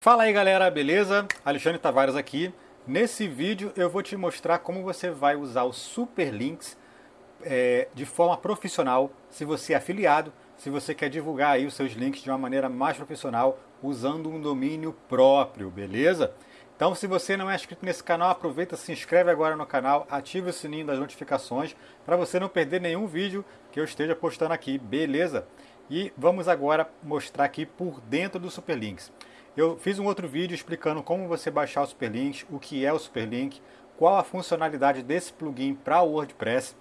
Fala aí galera, beleza? Alexandre Tavares aqui. Nesse vídeo eu vou te mostrar como você vai usar os Super Links é, de forma profissional, se você é afiliado, se você quer divulgar aí os seus links de uma maneira mais profissional, usando um domínio próprio, beleza? Então se você não é inscrito nesse canal, aproveita, se inscreve agora no canal, ative o sininho das notificações para você não perder nenhum vídeo que eu esteja postando aqui, beleza? E vamos agora mostrar aqui por dentro do Superlinks. Eu fiz um outro vídeo explicando como você baixar o Superlinks, o que é o Superlink, qual a funcionalidade desse plugin para o WordPress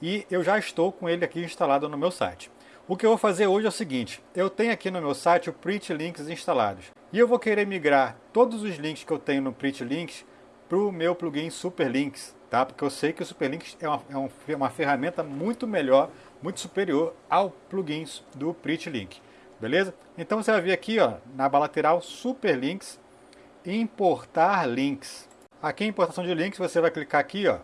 e eu já estou com ele aqui instalado no meu site. O que eu vou fazer hoje é o seguinte, eu tenho aqui no meu site o Print Links instalados e eu vou querer migrar todos os links que eu tenho no Print Links para o meu plugin Superlinks, tá? porque eu sei que o Superlinks é uma, é uma ferramenta muito melhor, muito superior ao plugin do Print Link beleza? Então você vai vir aqui ó, na aba lateral Super Links, importar links. Aqui em importação de links você vai clicar aqui ó,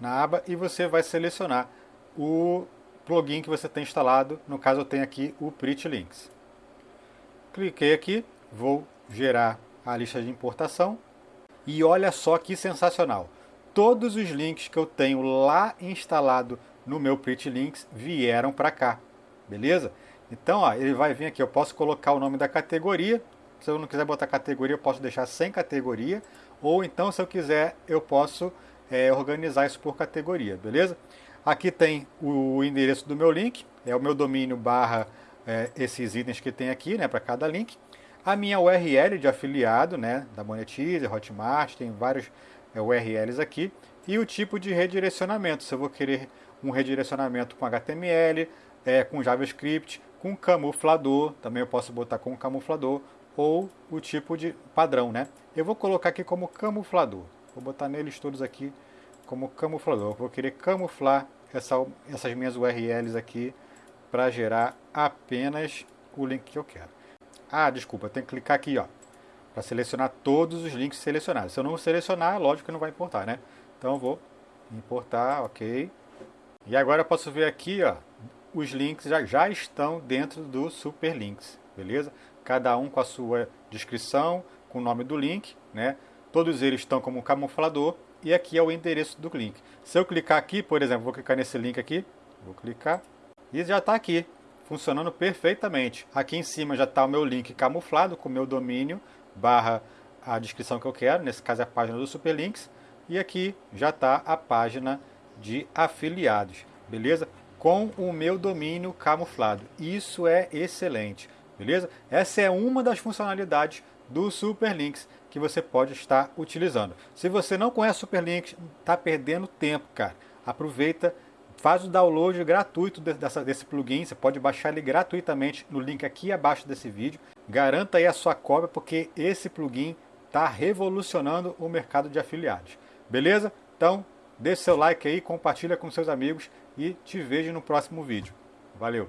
na aba e você vai selecionar o plugin que você tem instalado, no caso eu tenho aqui o Pretty Links. Cliquei aqui, vou gerar a lista de importação e olha só que sensacional. Todos os links que eu tenho lá instalado no meu Pretty Links vieram para cá, beleza? Então, ó, ele vai vir aqui, eu posso colocar o nome da categoria. Se eu não quiser botar categoria, eu posso deixar sem categoria. Ou então, se eu quiser, eu posso é, organizar isso por categoria, beleza? Aqui tem o endereço do meu link, é o meu domínio barra é, esses itens que tem aqui, né, para cada link. A minha URL de afiliado, né, da Monetize, Hotmart, tem vários é, URLs aqui. E o tipo de redirecionamento, se eu vou querer um redirecionamento com HTML, é, com JavaScript, com camuflador, também eu posso botar com camuflador, ou o tipo de padrão, né? Eu vou colocar aqui como camuflador, vou botar neles todos aqui como camuflador. Vou querer camuflar essa, essas minhas URLs aqui para gerar apenas o link que eu quero. Ah, desculpa, tem que clicar aqui, ó, para selecionar todos os links selecionados. Se eu não selecionar, lógico que não vai importar, né? Então eu vou importar, ok. E agora eu posso ver aqui, ó, os links já, já estão dentro do Super Links, beleza? Cada um com a sua descrição, com o nome do link, né? Todos eles estão como camuflador e aqui é o endereço do link. Se eu clicar aqui, por exemplo, vou clicar nesse link aqui, vou clicar e já está aqui, funcionando perfeitamente. Aqui em cima já está o meu link camuflado com o meu domínio barra a descrição que eu quero, nesse caso é a página do Superlinks, e aqui já está a página de afiliados, beleza? Com o meu domínio camuflado. Isso é excelente, beleza? Essa é uma das funcionalidades do Superlinks que você pode estar utilizando. Se você não conhece Superlinks, está perdendo tempo, cara. Aproveita, faz o download gratuito dessa, desse plugin. Você pode baixar ele gratuitamente no link aqui abaixo desse vídeo. Garanta aí a sua cópia, porque esse plugin está revolucionando o mercado de afiliados. Beleza? Então, deixe seu like aí, compartilha com seus amigos e te vejo no próximo vídeo. Valeu!